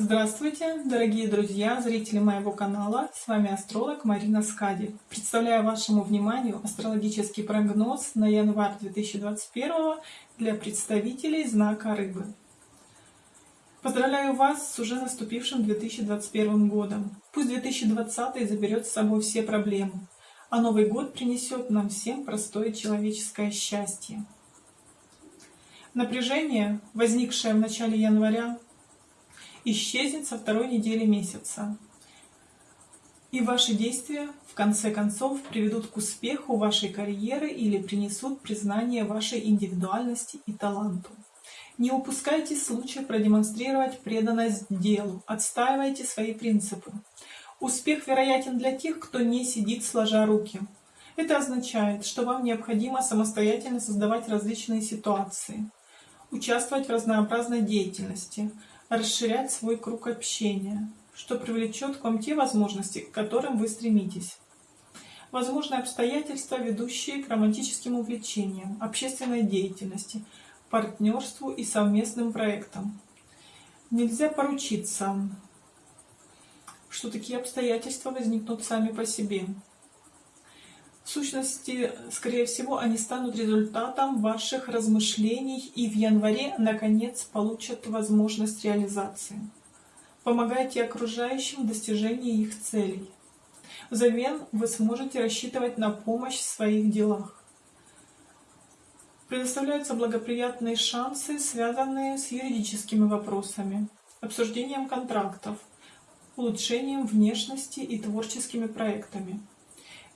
Здравствуйте, дорогие друзья, зрители моего канала. С вами астролог Марина Скади. Представляю вашему вниманию астрологический прогноз на январь 2021 для представителей знака Рыбы. Поздравляю вас с уже наступившим 2021 годом. Пусть 2020 заберет с собой все проблемы, а Новый год принесет нам всем простое человеческое счастье. Напряжение, возникшее в начале января, исчезнет со второй недели месяца. И ваши действия, в конце концов, приведут к успеху вашей карьеры или принесут признание вашей индивидуальности и таланту. Не упускайте случая продемонстрировать преданность делу, отстаивайте свои принципы. Успех вероятен для тех, кто не сидит сложа руки. Это означает, что вам необходимо самостоятельно создавать различные ситуации, участвовать в разнообразной деятельности, расширять свой круг общения, что привлечет к вам те возможности, к которым вы стремитесь. Возможны обстоятельства, ведущие к романтическим увлечениям, общественной деятельности, партнерству и совместным проектам. Нельзя поручиться, что такие обстоятельства возникнут сами по себе. В сущности, скорее всего, они станут результатом ваших размышлений и в январе, наконец, получат возможность реализации. Помогайте окружающим в достижении их целей. Взамен вы сможете рассчитывать на помощь в своих делах. Предоставляются благоприятные шансы, связанные с юридическими вопросами, обсуждением контрактов, улучшением внешности и творческими проектами.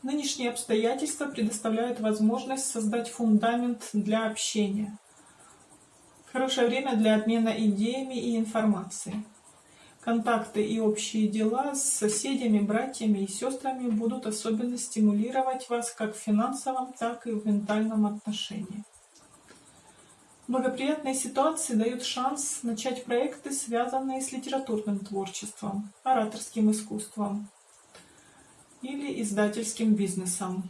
Нынешние обстоятельства предоставляют возможность создать фундамент для общения. Хорошее время для обмена идеями и информацией. Контакты и общие дела с соседями, братьями и сестрами будут особенно стимулировать вас как в финансовом, так и в ментальном отношении. Благоприятные ситуации дают шанс начать проекты, связанные с литературным творчеством, ораторским искусством, или издательским бизнесом.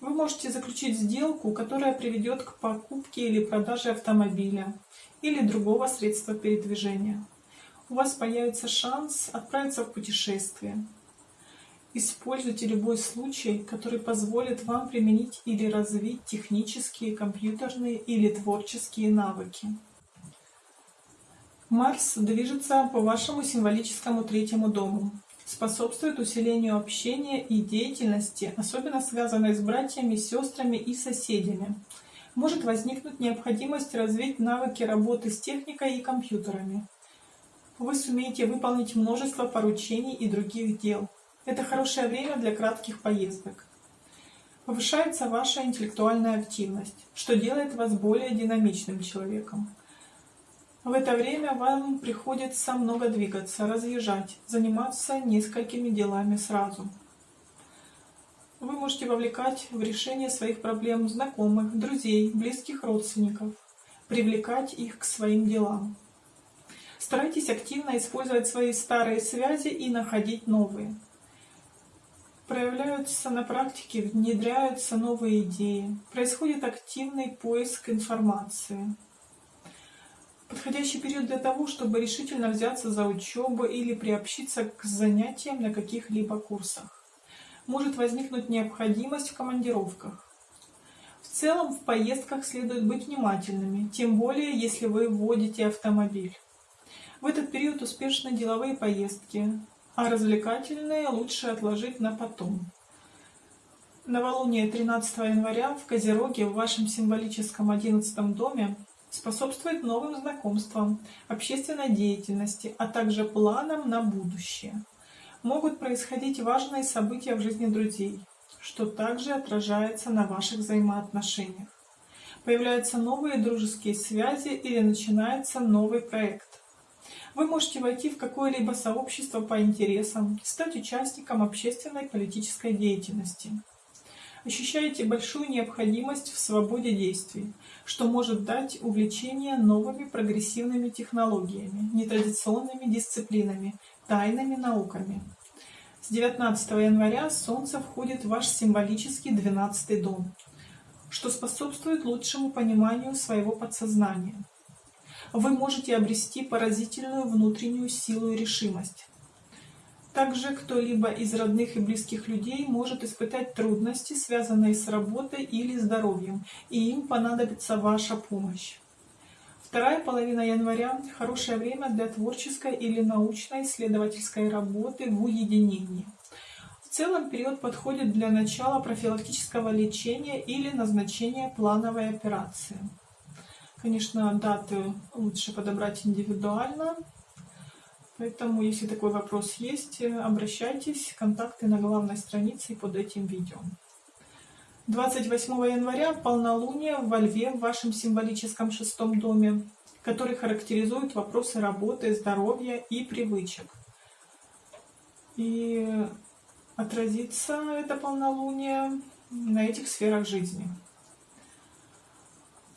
Вы можете заключить сделку, которая приведет к покупке или продаже автомобиля или другого средства передвижения. У вас появится шанс отправиться в путешествие. Используйте любой случай, который позволит вам применить или развить технические, компьютерные или творческие навыки. Марс движется по вашему символическому третьему дому способствует усилению общения и деятельности, особенно связанной с братьями, сестрами и соседями. Может возникнуть необходимость развить навыки работы с техникой и компьютерами. Вы сумеете выполнить множество поручений и других дел. Это хорошее время для кратких поездок. Повышается ваша интеллектуальная активность, что делает вас более динамичным человеком. В это время вам приходится много двигаться, разъезжать, заниматься несколькими делами сразу. Вы можете вовлекать в решение своих проблем знакомых, друзей, близких родственников, привлекать их к своим делам. Старайтесь активно использовать свои старые связи и находить новые. Проявляются на практике, внедряются новые идеи, происходит активный поиск информации. Подходящий период для того, чтобы решительно взяться за учебу или приобщиться к занятиям на каких-либо курсах. Может возникнуть необходимость в командировках. В целом в поездках следует быть внимательными, тем более если вы водите автомобиль. В этот период успешны деловые поездки, а развлекательные лучше отложить на потом. Новолуние 13 января в Козероге в вашем символическом 11 доме способствует новым знакомствам, общественной деятельности, а также планам на будущее. Могут происходить важные события в жизни друзей, что также отражается на ваших взаимоотношениях. Появляются новые дружеские связи или начинается новый проект. Вы можете войти в какое-либо сообщество по интересам, стать участником общественной политической деятельности ощущаете большую необходимость в свободе действий, что может дать увлечение новыми прогрессивными технологиями, нетрадиционными дисциплинами, тайными науками. С 19 января Солнце входит в ваш символический 12 дом, что способствует лучшему пониманию своего подсознания. вы можете обрести поразительную внутреннюю силу и решимость. Также кто-либо из родных и близких людей может испытать трудности, связанные с работой или здоровьем, и им понадобится ваша помощь. Вторая половина января – хорошее время для творческой или научной исследовательской работы в уединении. В целом период подходит для начала профилактического лечения или назначения плановой операции. Конечно, даты лучше подобрать индивидуально, поэтому, если такой вопрос есть, обращайтесь, контакты на главной странице под этим видео. 28 января полнолуние во Льве в вашем символическом шестом доме, который характеризует вопросы работы, здоровья и привычек. И отразится это полнолуние на этих сферах жизни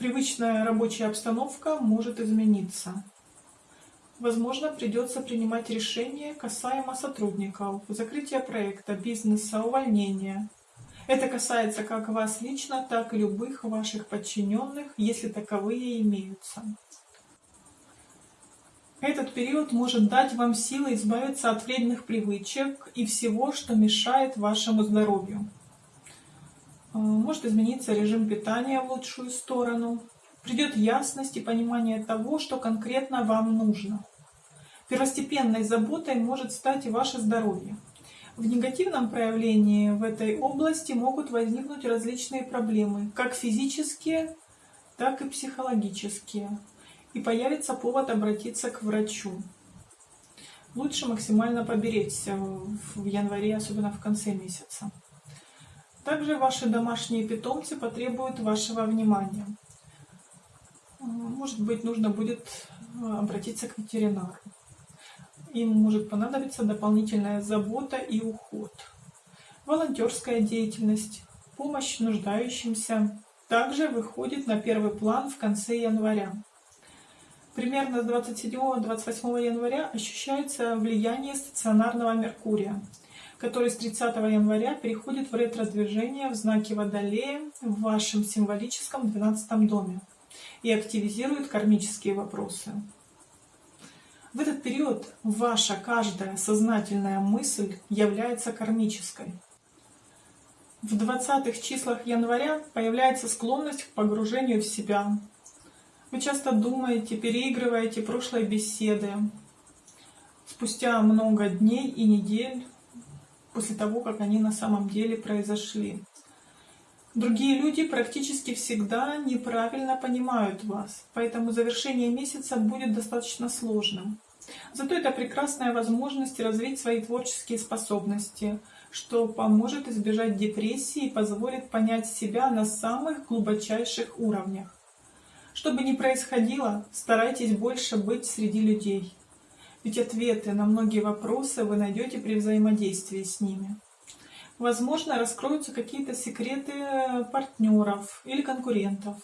привычная рабочая обстановка может измениться. Возможно, придется принимать решения касаемо сотрудников, закрытия проекта, бизнеса, увольнения. Это касается как вас лично, так и любых ваших подчиненных, если таковые имеются. Этот период может дать вам силы избавиться от вредных привычек и всего, что мешает вашему здоровью. Э, может измениться режим питания в лучшую сторону. Придет ясность и понимание того, что конкретно вам нужно. Первостепенной заботой может стать и ваше здоровье. В негативном проявлении в этой области могут возникнуть различные проблемы, как физические, так и психологические. И появится повод обратиться к врачу. Лучше максимально поберечься в январе, особенно в конце месяца. Также ваши домашние питомцы потребуют вашего внимания. Может быть, нужно будет э, обратиться к ветеринару. Им может понадобиться дополнительная забота и уход. Волонтерская деятельность, помощь нуждающимся также выходит на первый план в конце января. Примерно с 27-28 января ощущается влияние стационарного Меркурия, который с 30 января переходит в ретро-движение в знаке Водолея в вашем символическом 12 доме и активизирует кармические вопросы. В этот период ваша каждая сознательная мысль является кармической. В 20-х числах января появляется склонность к погружению в себя. Вы часто думаете, переигрываете прошлые беседы. Спустя много дней и недель после того, как они на самом деле произошли. Другие люди практически всегда неправильно понимают вас, поэтому завершение месяца будет достаточно сложным. Зато это прекрасная возможность развить свои творческие способности, что поможет избежать депрессии и позволит понять себя на самых глубочайших уровнях. Что бы ни происходило, старайтесь больше быть среди людей. Ведь ответы на многие вопросы вы найдете при взаимодействии с ними. Возможно, раскроются какие-то секреты партнеров или конкурентов.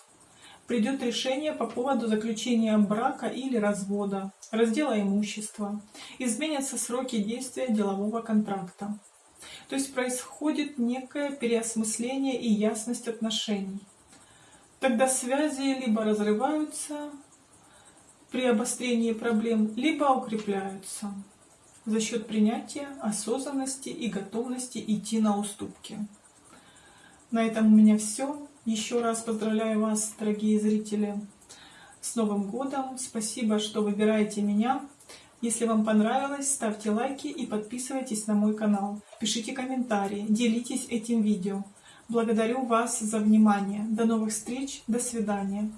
Придет решение по поводу заключения брака или развода, раздела имущества. Изменятся сроки действия делового контракта. То есть происходит некое переосмысление и ясность отношений. Тогда связи либо разрываются, при обострении проблем, либо укрепляются за счет принятия, осознанности и готовности идти на уступки. На этом у меня все. Еще раз поздравляю вас, дорогие зрители, с Новым годом. Спасибо, что выбираете меня. Если вам понравилось, ставьте лайки и подписывайтесь на мой канал. Пишите комментарии, делитесь этим видео. Благодарю вас за внимание. До новых встреч, до свидания.